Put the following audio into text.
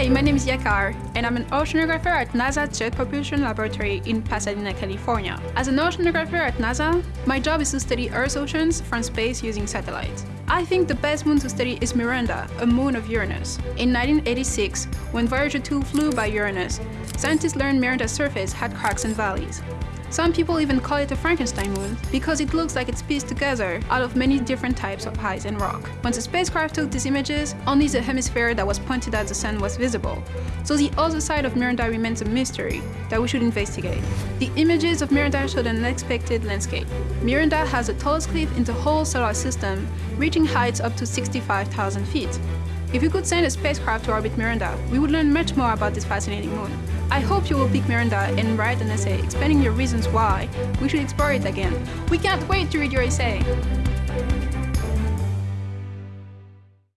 Hi, my name is Yakar, and I'm an oceanographer at NASA Jet Propulsion Laboratory in Pasadena, California. As an oceanographer at NASA, my job is to study Earth's oceans from space using satellites. I think the best moon to study is Miranda, a moon of Uranus. In 1986, when Voyager 2 flew by Uranus, scientists learned Miranda's surface had cracks and valleys. Some people even call it a Frankenstein moon because it looks like it's pieced together out of many different types of ice and rock. When the spacecraft took these images, only the hemisphere that was pointed at the sun was visible. So the other side of Miranda remains a mystery that we should investigate. The images of Miranda showed an unexpected landscape. Miranda has the tallest cliff in the whole solar system, reaching heights up to 65,000 feet. If we could send a spacecraft to orbit Miranda, we would learn much more about this fascinating moon. I hope you will pick Miranda and write an essay explaining your reasons why we should explore it again. We can't wait to read your essay!